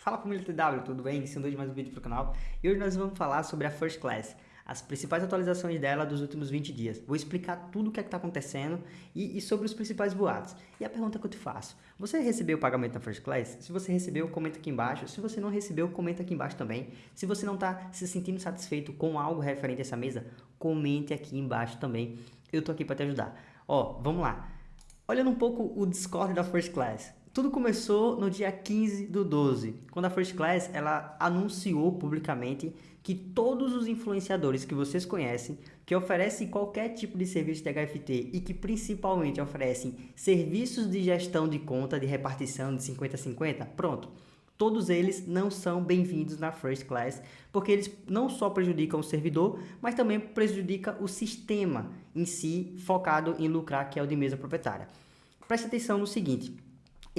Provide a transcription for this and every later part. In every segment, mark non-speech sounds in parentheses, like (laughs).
Fala família TW, tudo bem? Iniciando hoje mais um vídeo para o canal e hoje nós vamos falar sobre a First Class, as principais atualizações dela dos últimos 20 dias. Vou explicar tudo o que é está acontecendo e, e, sobre os principais boatos. E a pergunta que eu te faço, você recebeu o pagamento na First Class? Se você recebeu, comenta aqui embaixo. Se você não recebeu, comenta aqui embaixo também. Se você não está se sentindo satisfeito com algo referente a essa mesa, comente aqui embaixo também. Eu tô aqui para te ajudar. Ó, vamos lá. Olhando um pouco o Discord da First Class. Tudo começou no dia 15 do 12, quando a First Class ela anunciou publicamente que todos os influenciadores que vocês conhecem, que oferecem qualquer tipo de serviço de HFT e que principalmente oferecem serviços de gestão de conta de repartição de 50-50, pronto. Todos eles não são bem-vindos na First Class, porque eles não só prejudicam o servidor, mas também prejudicam o sistema em si, focado em lucrar, que é o de mesa proprietária. Preste atenção no seguinte,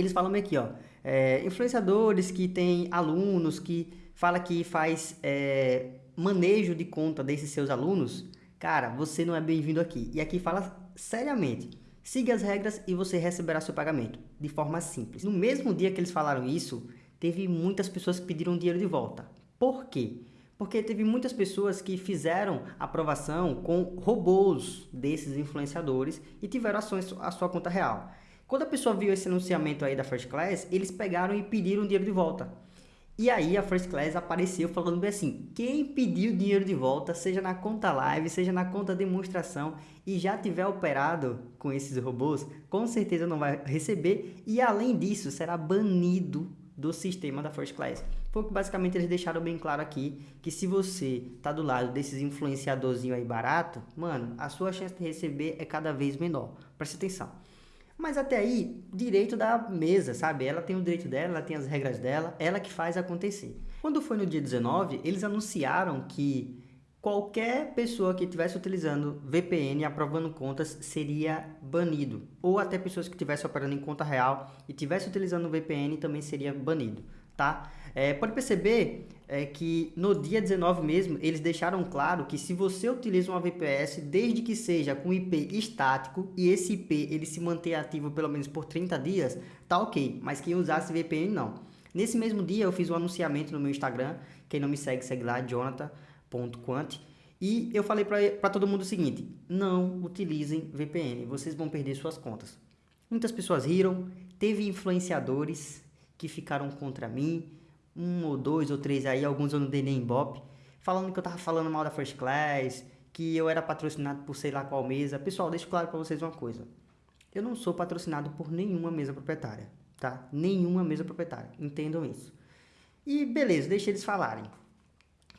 eles falam aqui, ó, é, influenciadores que têm alunos, que fala que faz é, manejo de conta desses seus alunos, cara, você não é bem-vindo aqui. E aqui fala seriamente, siga as regras e você receberá seu pagamento, de forma simples. No mesmo dia que eles falaram isso, teve muitas pessoas que pediram dinheiro de volta. Por quê? Porque teve muitas pessoas que fizeram aprovação com robôs desses influenciadores e tiveram ações à sua conta real. Quando a pessoa viu esse anunciamento aí da First Class, eles pegaram e pediram dinheiro de volta. E aí a First Class apareceu falando bem assim, quem pediu dinheiro de volta, seja na conta live, seja na conta demonstração e já tiver operado com esses robôs, com certeza não vai receber e além disso será banido do sistema da First Class. Porque basicamente eles deixaram bem claro aqui que se você tá do lado desses influenciadorzinhos aí barato, mano, a sua chance de receber é cada vez menor. Preste atenção. Mas até aí, direito da mesa, sabe? Ela tem o direito dela, ela tem as regras dela, ela que faz acontecer. Quando foi no dia 19, eles anunciaram que qualquer pessoa que estivesse utilizando VPN aprovando contas seria banido. Ou até pessoas que estivessem operando em conta real e estivessem utilizando VPN também seria banido, tá? É, pode perceber é, que no dia 19 mesmo, eles deixaram claro que se você utiliza uma VPS, desde que seja com IP estático e esse IP ele se manter ativo pelo menos por 30 dias, tá ok. Mas quem usasse VPN não. Nesse mesmo dia eu fiz um anunciamento no meu Instagram, quem não me segue, segue lá, jonathan.quant. E eu falei para todo mundo o seguinte, não utilizem VPN, vocês vão perder suas contas. Muitas pessoas riram, teve influenciadores que ficaram contra mim, um ou dois ou três aí, alguns eu não dei nem ibope, falando que eu tava falando mal da First Class, que eu era patrocinado por sei lá qual mesa. Pessoal, deixo claro para vocês uma coisa. Eu não sou patrocinado por nenhuma mesa proprietária, tá? Nenhuma mesa proprietária, entendam isso. E beleza, deixa eles falarem.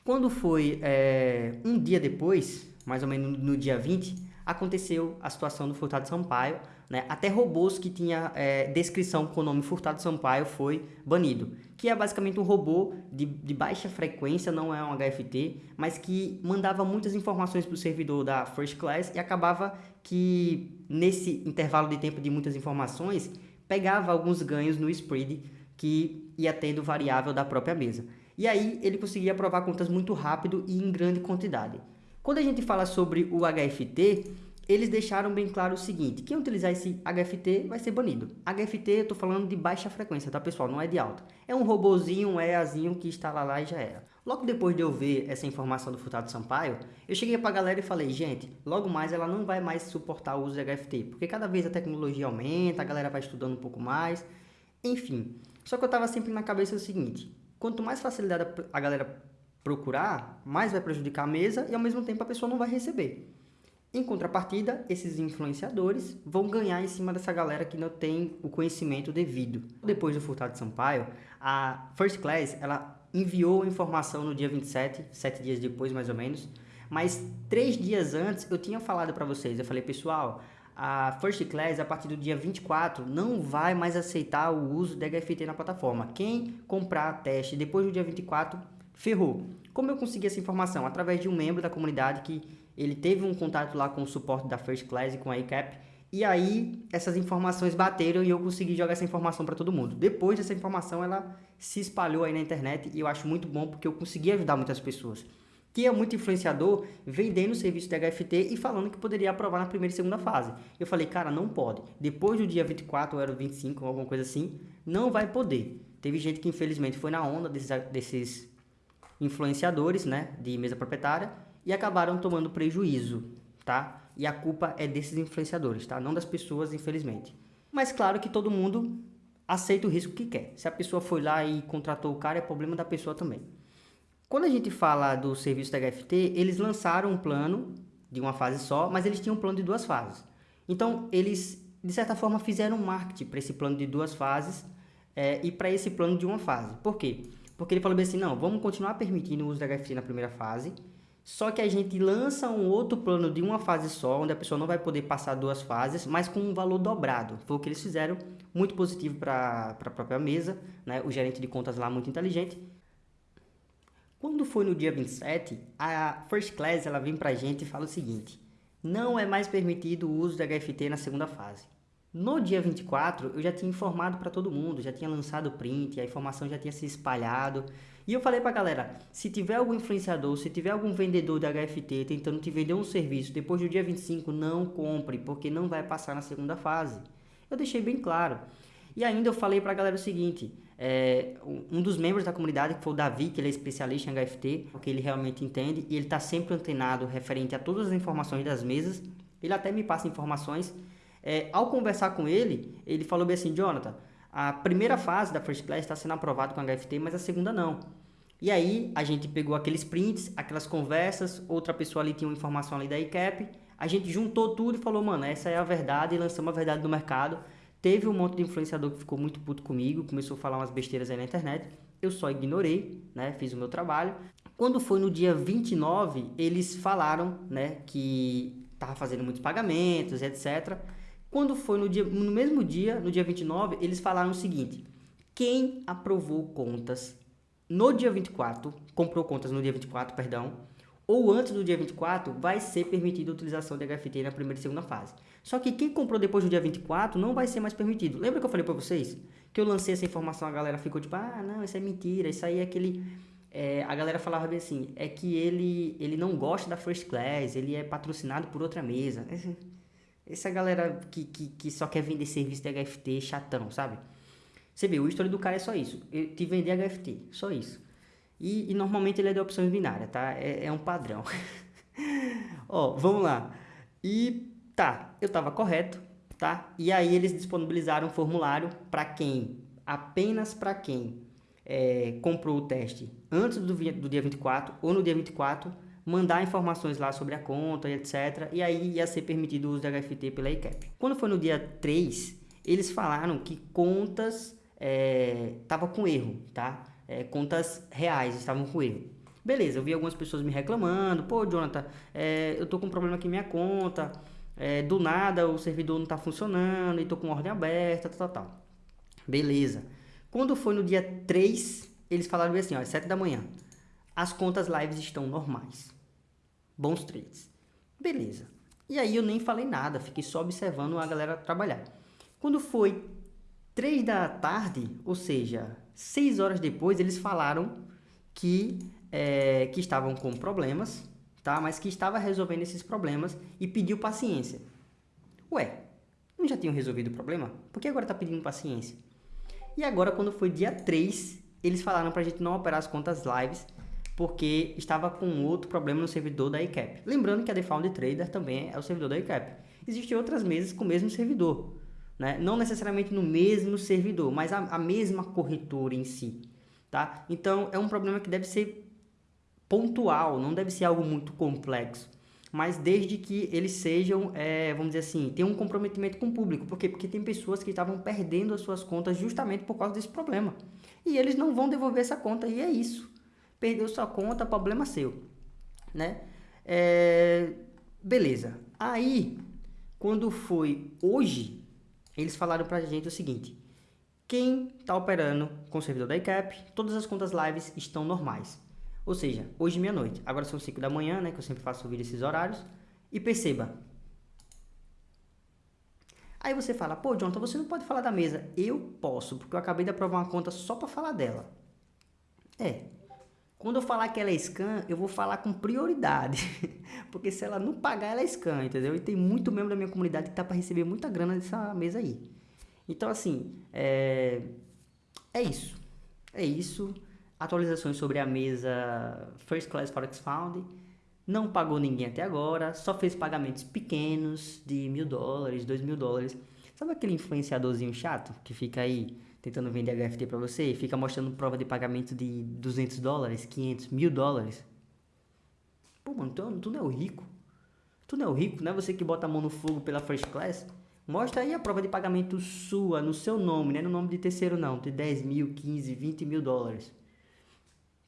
Quando foi é, um dia depois, mais ou menos no dia 20, aconteceu a situação do Furtado Sampaio, né? Até robôs que tinha é, descrição com o nome Furtado Sampaio foi banido, que é basicamente um robô de, de baixa frequência, não é um HFT, mas que mandava muitas informações para o servidor da First Class e acabava que nesse intervalo de tempo de muitas informações pegava alguns ganhos no spread que ia tendo variável da própria mesa. E aí ele conseguia aprovar contas muito rápido e em grande quantidade. Quando a gente fala sobre o HFT, eles deixaram bem claro o seguinte, quem utilizar esse HFT vai ser banido. HFT eu tô falando de baixa frequência, tá pessoal? Não é de alta. É um robozinho, um EAzinho que instala lá e já era. Logo depois de eu ver essa informação do Furtado Sampaio, eu cheguei pra galera e falei, gente, logo mais ela não vai mais suportar o uso de HFT, porque cada vez a tecnologia aumenta, a galera vai estudando um pouco mais, enfim. Só que eu tava sempre na cabeça o seguinte, quanto mais facilidade a galera procurar, mais vai prejudicar a mesa e ao mesmo tempo a pessoa não vai receber. Em contrapartida, esses influenciadores vão ganhar em cima dessa galera que não tem o conhecimento devido. Depois do Furtado de Sampaio, a First Class ela enviou informação no dia 27, sete dias depois mais ou menos, mas três dias antes eu tinha falado para vocês, eu falei, pessoal, a First Class, a partir do dia 24, não vai mais aceitar o uso de HFT na plataforma. Quem comprar teste depois do dia 24, ferrou. Como eu consegui essa informação? Através de um membro da comunidade que ele teve um contato lá com o suporte da First Class e com a ICAP, e aí essas informações bateram e eu consegui jogar essa informação para todo mundo. Depois dessa informação ela se espalhou aí na internet e eu acho muito bom porque eu consegui ajudar muitas pessoas. Que é muito influenciador vendendo o serviço de HFT e falando que poderia aprovar na primeira e segunda fase. Eu falei, cara, não pode. Depois do dia 24 ou era 25 ou alguma coisa assim, não vai poder. Teve gente que infelizmente foi na onda desses, desses influenciadores, né, de mesa proprietária e acabaram tomando prejuízo, tá? E a culpa é desses influenciadores, tá? Não das pessoas, infelizmente. Mas claro que todo mundo aceita o risco que quer. Se a pessoa foi lá e contratou o cara, é problema da pessoa também. Quando a gente fala do serviço da HFT, eles lançaram um plano de uma fase só, mas eles tinham um plano de duas fases. Então, eles, de certa forma, fizeram um marketing para esse plano de duas fases é, e para esse plano de uma fase. Por quê? Porque ele falou bem assim, não, vamos continuar permitindo o uso da HFT na primeira fase, só que a gente lança um outro plano de uma fase só, onde a pessoa não vai poder passar duas fases, mas com um valor dobrado. Foi o que eles fizeram, muito positivo para a própria mesa, né? o gerente de contas lá muito inteligente. Quando foi no dia 27, a First Class ela vem para a gente e fala o seguinte, não é mais permitido o uso da HFT na segunda fase. No dia 24, eu já tinha informado para todo mundo, já tinha lançado o print, a informação já tinha se espalhado. E eu falei para a galera, se tiver algum influenciador, se tiver algum vendedor da HFT tentando te vender um serviço depois do dia 25, não compre, porque não vai passar na segunda fase. Eu deixei bem claro. E ainda eu falei para a galera o seguinte, é, um dos membros da comunidade, que foi o Davi, que ele é especialista em HFT, porque ele realmente entende, e ele está sempre antenado referente a todas as informações das mesas, ele até me passa informações é, ao conversar com ele, ele falou bem assim, Jonathan, a primeira fase da First Class está sendo aprovada com HFT, mas a segunda não. E aí a gente pegou aqueles prints, aquelas conversas, outra pessoa ali tinha uma informação ali da ICAP, a gente juntou tudo e falou, mano, essa é a verdade, e lançamos a verdade no mercado. Teve um monte de influenciador que ficou muito puto comigo, começou a falar umas besteiras aí na internet. Eu só ignorei, né? Fiz o meu trabalho. Quando foi no dia 29, eles falaram, né, que tava fazendo muitos pagamentos, etc. Quando foi no, dia, no mesmo dia, no dia 29, eles falaram o seguinte: quem aprovou contas no dia 24, comprou contas no dia 24, perdão, ou antes do dia 24, vai ser permitida a utilização de HFT na primeira e segunda fase. Só que quem comprou depois do dia 24 não vai ser mais permitido. Lembra que eu falei para vocês? Que eu lancei essa informação, a galera ficou tipo, ah, não, isso é mentira, isso aí é aquele... É, a galera falava bem assim, é que ele, ele não gosta da First Class, ele é patrocinado por outra mesa. Essa galera que, que, que só quer vender serviço de HFT chatão, sabe? Você vê, o história do cara é só isso. Eu te vender HFT, só isso. E, e, normalmente ele é de opções binárias, tá? É, é um padrão. (laughs) Ó, vamos lá. E tá, eu tava correto, tá? E aí eles disponibilizaram um formulário para quem, apenas para quem é, comprou o teste antes do, do dia 24 ou no dia 24 mandar informações lá sobre a conta e etc. E aí ia ser permitido o uso da HFT pela ICAP. Quando foi no dia 3, eles falaram que contas estavam é, com erro, tá? É, contas reais estavam com erro. Beleza, eu vi algumas pessoas me reclamando, pô, Jonathan, é, eu tô com um problema aqui na minha conta, é, do nada o servidor não tá funcionando e tô com ordem aberta, tal, tal, tal. Beleza. Quando foi no dia 3, eles falaram assim, ó, às 7 da manhã, as contas lives estão normais. Bons trades. Beleza. E aí eu nem falei nada, fiquei só observando a galera trabalhar. Quando foi 3 da tarde, ou seja, 6 horas depois, eles falaram que, é, que estavam com problemas, tá? mas que estava resolvendo esses problemas e pediu paciência. Ué, não já tinham resolvido o problema? Por que agora está pedindo paciência? E agora, quando foi dia 3, eles falaram para a gente não operar as contas lives porque estava com outro problema no servidor da ICAP. Lembrando que a Defound Trader também é o servidor da ICAP. Existem outras mesas com o mesmo servidor, né? não necessariamente no mesmo servidor, mas a, a mesma corretora em si. Tá? Então, é um problema que deve ser pontual, não deve ser algo muito complexo. Mas desde que eles sejam, é, vamos dizer assim, tenham um comprometimento com o público. Por quê? Porque tem pessoas que estavam perdendo as suas contas justamente por causa desse problema. E eles não vão devolver essa conta, e é isso perdeu sua conta, problema seu, né? É, beleza. Aí, quando foi hoje, eles falaram pra gente o seguinte, quem está operando com o servidor da ICAP, todas as contas lives estão normais. Ou seja, hoje meia-noite. Agora são 5 da manhã, né? Que eu sempre faço vídeo esses horários. E perceba. Aí você fala, pô, Jonathan, você não pode falar da mesa. Eu posso, porque eu acabei de aprovar uma conta só para falar dela. É, quando eu falar que ela é scan, eu vou falar com prioridade. (laughs) Porque se ela não pagar, ela é scan, entendeu? E tem muito membro da minha comunidade que tá para receber muita grana dessa mesa aí. Então, assim, é, é isso. É isso. Atualizações sobre a mesa First Class Forex Fund. Não pagou ninguém até agora, só fez pagamentos pequenos de mil dólares, dois mil dólares. Sabe aquele influenciadorzinho chato que fica aí tentando vender HFT para você e fica mostrando prova de pagamento de 200 dólares, 500, mil dólares? Pô, mano, tu, tu não é o rico. Tu não é o rico, não é você que bota a mão no fogo pela First Class? Mostra aí a prova de pagamento sua, no seu nome, não é no nome de terceiro não, de 10 mil, 15, 20 mil dólares.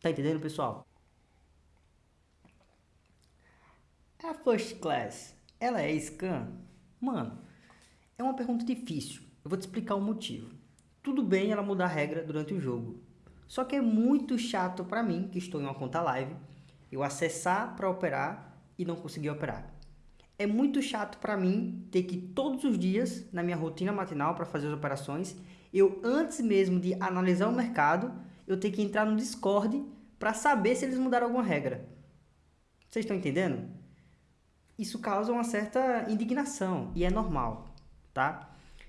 Tá entendendo, pessoal? A First Class, ela é scam? Mano, é uma pergunta difícil. Eu vou te explicar o motivo. Tudo bem ela mudar a regra durante o jogo. Só que é muito chato para mim, que estou em uma conta live, eu acessar para operar e não conseguir operar. É muito chato para mim ter que todos os dias, na minha rotina matinal para fazer as operações, eu antes mesmo de analisar o mercado, eu ter que entrar no Discord para saber se eles mudaram alguma regra. Vocês estão entendendo? isso causa uma certa indignação e é normal, tá?